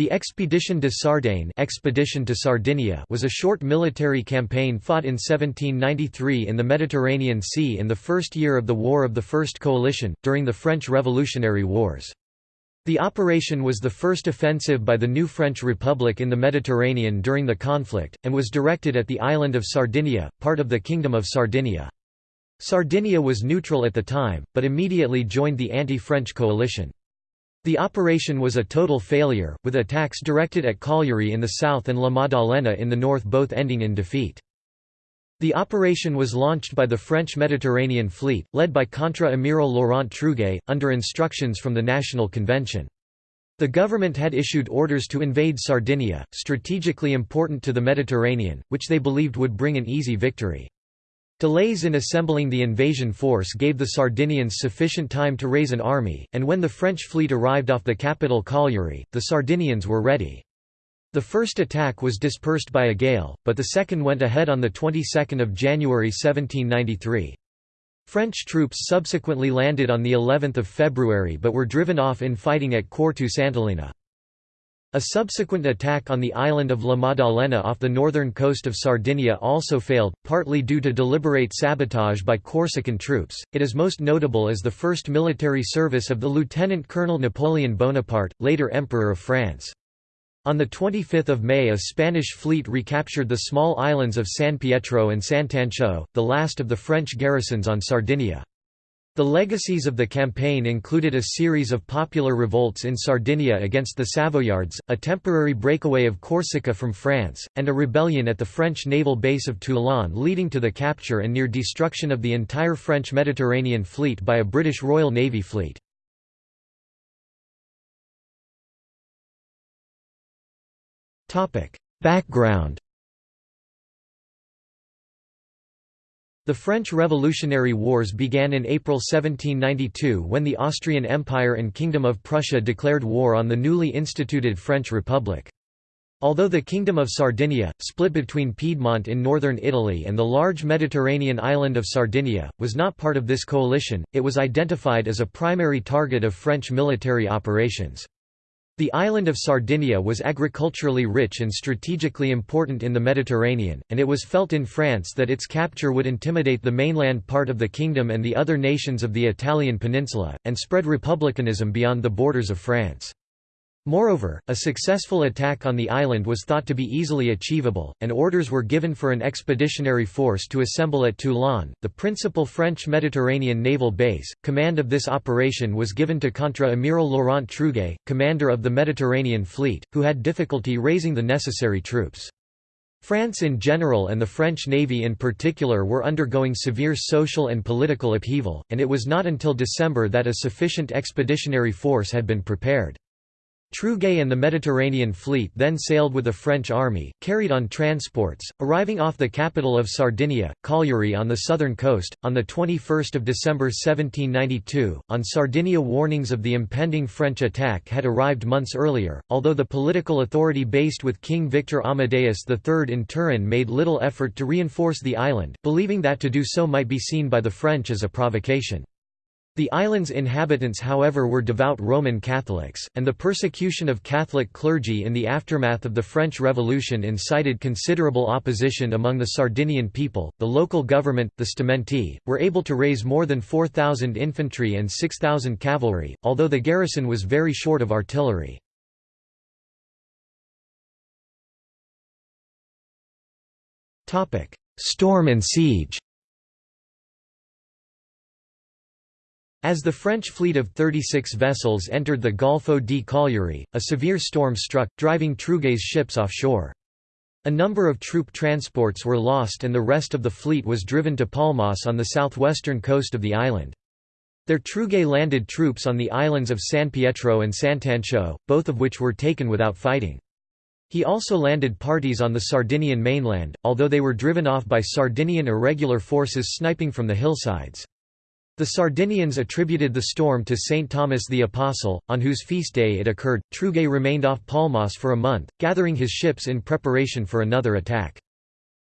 The Expedition de Sardaigne Expedition to Sardinia was a short military campaign fought in 1793 in the Mediterranean Sea in the first year of the War of the First Coalition, during the French Revolutionary Wars. The operation was the first offensive by the new French Republic in the Mediterranean during the conflict, and was directed at the island of Sardinia, part of the Kingdom of Sardinia. Sardinia was neutral at the time, but immediately joined the anti-French coalition. The operation was a total failure, with attacks directed at Cagliari in the south and La Maddalena in the north both ending in defeat. The operation was launched by the French Mediterranean Fleet, led by Contra-Amiral Laurent Truguet, under instructions from the National Convention. The government had issued orders to invade Sardinia, strategically important to the Mediterranean, which they believed would bring an easy victory. Delays in assembling the invasion force gave the Sardinians sufficient time to raise an army, and when the French fleet arrived off the capital Cagliari, the Sardinians were ready. The first attack was dispersed by a gale, but the second went ahead on the 22nd of January 1793. French troops subsequently landed on the 11th of February but were driven off in fighting at Quartu Sant'Elena. A subsequent attack on the island of La Maddalena off the northern coast of Sardinia also failed, partly due to deliberate sabotage by Corsican troops. It is most notable as the first military service of the Lieutenant Colonel Napoleon Bonaparte, later Emperor of France. On 25 May a Spanish fleet recaptured the small islands of San Pietro and Sant'Antioco, the last of the French garrisons on Sardinia. The legacies of the campaign included a series of popular revolts in Sardinia against the Savoyards, a temporary breakaway of Corsica from France, and a rebellion at the French naval base of Toulon leading to the capture and near destruction of the entire French Mediterranean fleet by a British Royal Navy fleet. Background The French Revolutionary Wars began in April 1792 when the Austrian Empire and Kingdom of Prussia declared war on the newly instituted French Republic. Although the Kingdom of Sardinia, split between Piedmont in northern Italy and the large Mediterranean island of Sardinia, was not part of this coalition, it was identified as a primary target of French military operations. The island of Sardinia was agriculturally rich and strategically important in the Mediterranean, and it was felt in France that its capture would intimidate the mainland part of the kingdom and the other nations of the Italian peninsula, and spread republicanism beyond the borders of France. Moreover, a successful attack on the island was thought to be easily achievable, and orders were given for an expeditionary force to assemble at Toulon, the principal French Mediterranean naval base. Command of this operation was given to Contra-Amiral Laurent Truguet, commander of the Mediterranean fleet, who had difficulty raising the necessary troops. France in general and the French Navy in particular were undergoing severe social and political upheaval, and it was not until December that a sufficient expeditionary force had been prepared. Truguet and the Mediterranean fleet then sailed with a French army, carried on transports, arriving off the capital of Sardinia, Cagliari on the southern coast, on 21 December 1792. On Sardinia warnings of the impending French attack had arrived months earlier, although the political authority based with King Victor Amadeus III in Turin made little effort to reinforce the island, believing that to do so might be seen by the French as a provocation. The island's inhabitants however were devout Roman Catholics, and the persecution of Catholic clergy in the aftermath of the French Revolution incited considerable opposition among the Sardinian people. The local government, the Stamenti, were able to raise more than 4,000 infantry and 6,000 cavalry, although the garrison was very short of artillery. Storm and siege As the French fleet of 36 vessels entered the Golfo di Cagliari, a severe storm struck, driving Truguet's ships offshore. A number of troop transports were lost and the rest of the fleet was driven to Palmas on the southwestern coast of the island. There Truguet landed troops on the islands of San Pietro and Sant'Antioco, both of which were taken without fighting. He also landed parties on the Sardinian mainland, although they were driven off by Sardinian irregular forces sniping from the hillsides. The Sardinians attributed the storm to St. Thomas the Apostle, on whose feast day it occurred. Truguet remained off Palmas for a month, gathering his ships in preparation for another attack.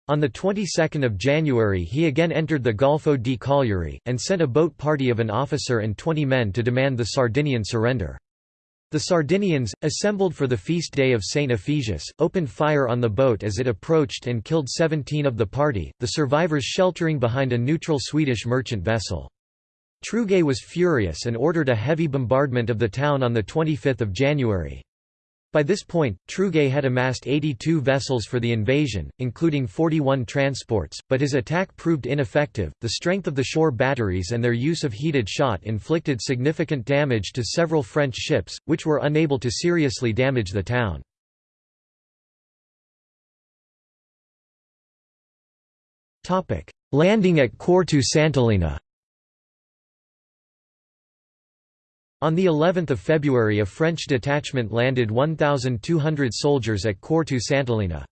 On the 22nd of January he again entered the Golfo di Cagliari, and sent a boat party of an officer and 20 men to demand the Sardinian surrender. The Sardinians, assembled for the feast day of St. Ephysius, opened fire on the boat as it approached and killed 17 of the party, the survivors sheltering behind a neutral Swedish merchant vessel. Truguet was furious and ordered a heavy bombardment of the town on 25 January. By this point, Truguet had amassed 82 vessels for the invasion, including 41 transports, but his attack proved ineffective. The strength of the shore batteries and their use of heated shot inflicted significant damage to several French ships, which were unable to seriously damage the town. Landing at Quartu Sant'Elena On the 11th of February a French detachment landed 1,200 soldiers at Quartu Sant'Elena.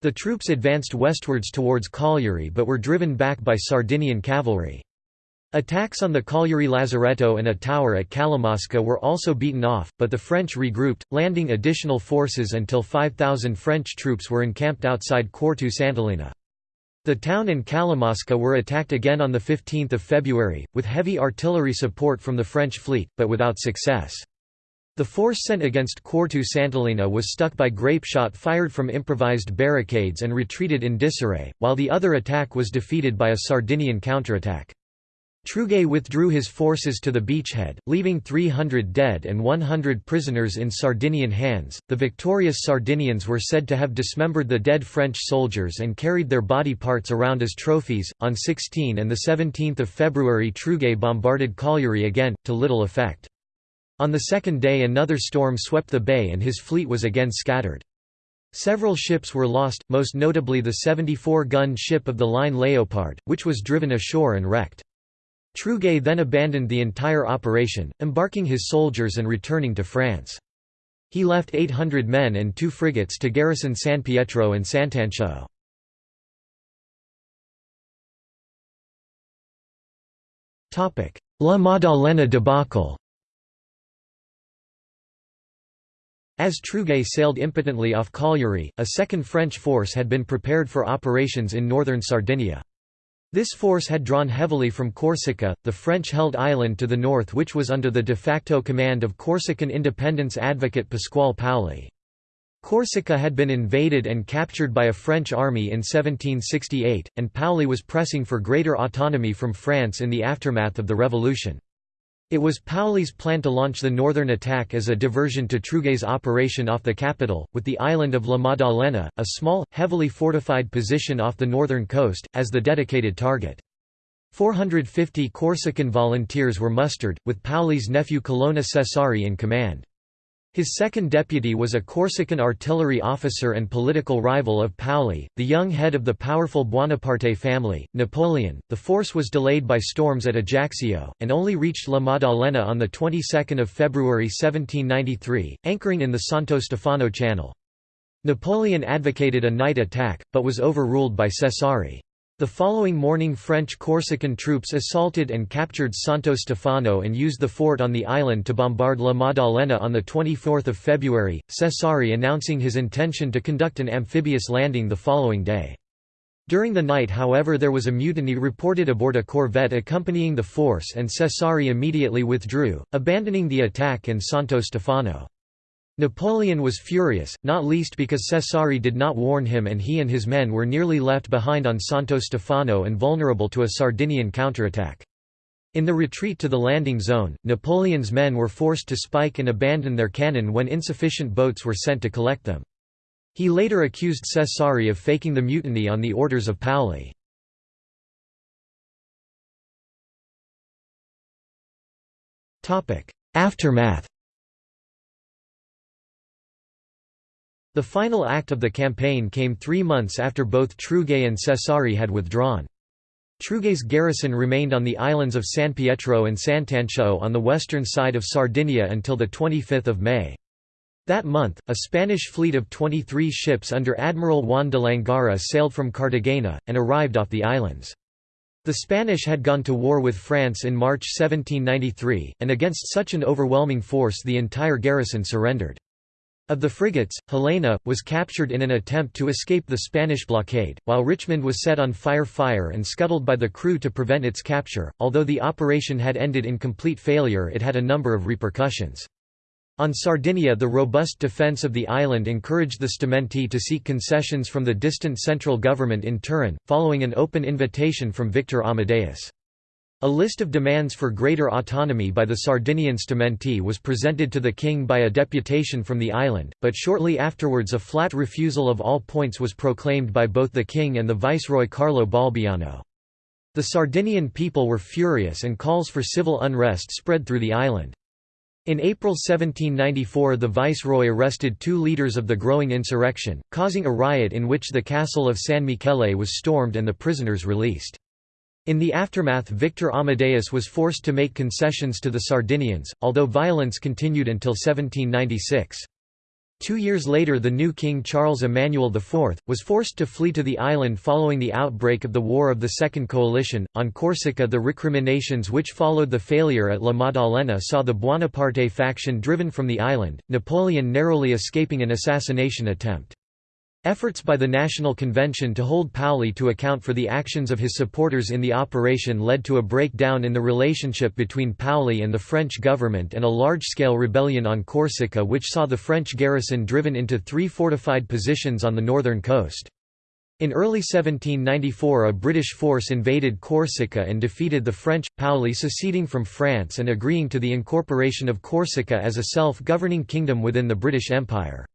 The troops advanced westwards towards Cagliari but were driven back by Sardinian cavalry. Attacks on the Cagliari Lazaretto and a tower at Calamosca were also beaten off, but the French regrouped, landing additional forces until 5,000 French troops were encamped outside Quartu Sant'Elena. The town and Calamosca were attacked again on 15 February, with heavy artillery support from the French fleet, but without success. The force sent against Quartu Sant'Elena was stuck by grape shot fired from improvised barricades and retreated in disarray, while the other attack was defeated by a Sardinian counterattack. Truguet withdrew his forces to the beachhead, leaving 300 dead and 100 prisoners in Sardinian hands. The victorious Sardinians were said to have dismembered the dead French soldiers and carried their body parts around as trophies. On 16 and the 17th of February, Truguet bombarded Cagliari again, to little effect. On the second day, another storm swept the bay and his fleet was again scattered. Several ships were lost, most notably the 74-gun ship of the line Leopard, which was driven ashore and wrecked. Truguet then abandoned the entire operation, embarking his soldiers and returning to France. He left 800 men and two frigates to garrison San Pietro and Sant'Antioco. La Maddalena debacle As Truguet sailed impotently off Cagliari, a second French force had been prepared for operations in northern Sardinia. This force had drawn heavily from Corsica, the French-held island to the north which was under the de facto command of Corsican independence advocate Pasquale Paoli. Corsica had been invaded and captured by a French army in 1768, and Paoli was pressing for greater autonomy from France in the aftermath of the revolution. It was Paoli's plan to launch the northern attack as a diversion to Truguet's operation off the capital, with the island of La Maddalena, a small, heavily fortified position off the northern coast, as the dedicated target. 450 Corsican volunteers were mustered, with Paoli's nephew Colonna Cesari in command. His second deputy was a Corsican artillery officer and political rival of Paoli, the young head of the powerful Buonaparte family, Napoleon. The force was delayed by storms at Ajaccio, and only reached La Maddalena on the 22nd of February 1793, anchoring in the Santo Stefano Channel. Napoleon advocated a night attack, but was overruled by Cesari. The following morning French Corsican troops assaulted and captured Santo Stefano and used the fort on the island to bombard La Maddalena on 24 February, Cesari announcing his intention to conduct an amphibious landing the following day. During the night however there was a mutiny reported aboard a corvette accompanying the force and Cesari immediately withdrew, abandoning the attack in Santo Stefano. Napoleon was furious, not least because Cesari did not warn him and he and his men were nearly left behind on Santo Stefano and vulnerable to a Sardinian counterattack. In the retreat to the landing zone, Napoleon's men were forced to spike and abandon their cannon when insufficient boats were sent to collect them. He later accused Cesari of faking the mutiny on the orders of Paoli. Aftermath The final act of the campaign came three months after both Truguet and Cesari had withdrawn. Truguet's garrison remained on the islands of San Pietro and Sant'Antioco on the western side of Sardinia until 25 May. That month, a Spanish fleet of 23 ships under Admiral Juan de Langara sailed from Cartagena, and arrived off the islands. The Spanish had gone to war with France in March 1793, and against such an overwhelming force the entire garrison surrendered. Of the frigates, Helena, was captured in an attempt to escape the Spanish blockade, while Richmond was set on fire fire and scuttled by the crew to prevent its capture. Although the operation had ended in complete failure it had a number of repercussions. On Sardinia the robust defence of the island encouraged the Stamenti to seek concessions from the distant central government in Turin, following an open invitation from Victor Amadeus. A list of demands for greater autonomy by the Sardinian Stamenti was presented to the king by a deputation from the island, but shortly afterwards a flat refusal of all points was proclaimed by both the king and the viceroy Carlo Balbiano. The Sardinian people were furious and calls for civil unrest spread through the island. In April 1794 the viceroy arrested two leaders of the growing insurrection, causing a riot in which the castle of San Michele was stormed and the prisoners released. In the aftermath Victor Amadeus was forced to make concessions to the Sardinians, although violence continued until 1796. Two years later the new king Charles Emmanuel IV, was forced to flee to the island following the outbreak of the War of the Second Coalition. On Corsica the recriminations which followed the failure at La Maddalena saw the Buonaparte faction driven from the island, Napoleon narrowly escaping an assassination attempt. Efforts by the National Convention to hold Paoli to account for the actions of his supporters in the operation led to a breakdown in the relationship between Paoli and the French government and a large-scale rebellion on Corsica which saw the French garrison driven into three fortified positions on the northern coast. In early 1794 a British force invaded Corsica and defeated the French, Paoli seceding from France and agreeing to the incorporation of Corsica as a self-governing kingdom within the British Empire.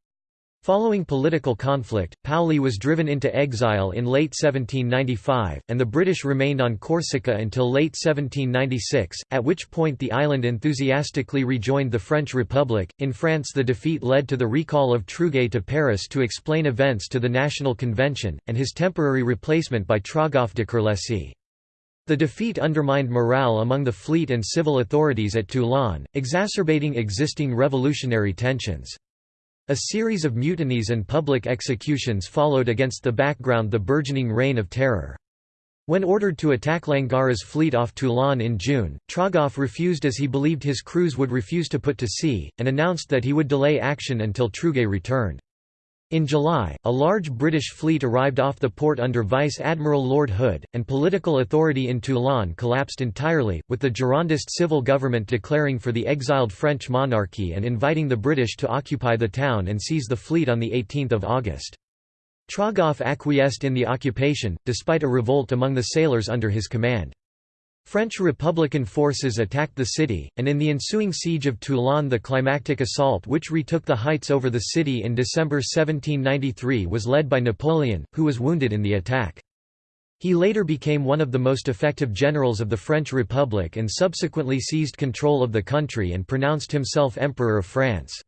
Following political conflict, Paoli was driven into exile in late 1795, and the British remained on Corsica until late 1796, at which point the island enthusiastically rejoined the French Republic. In France, the defeat led to the recall of Truguet to Paris to explain events to the National Convention, and his temporary replacement by Trogoff de Kerlesi. The defeat undermined morale among the fleet and civil authorities at Toulon, exacerbating existing revolutionary tensions. A series of mutinies and public executions followed against the background the burgeoning Reign of Terror. When ordered to attack Langara's fleet off Toulon in June, Trogoff refused as he believed his crews would refuse to put to sea, and announced that he would delay action until Truguet returned. In July, a large British fleet arrived off the port under Vice Admiral Lord Hood, and political authority in Toulon collapsed entirely, with the Girondist civil government declaring for the exiled French monarchy and inviting the British to occupy the town and seize the fleet on 18 August. Trogoff acquiesced in the occupation, despite a revolt among the sailors under his command. French Republican forces attacked the city, and in the ensuing siege of Toulon the climactic assault which retook the heights over the city in December 1793 was led by Napoleon, who was wounded in the attack. He later became one of the most effective generals of the French Republic and subsequently seized control of the country and pronounced himself Emperor of France.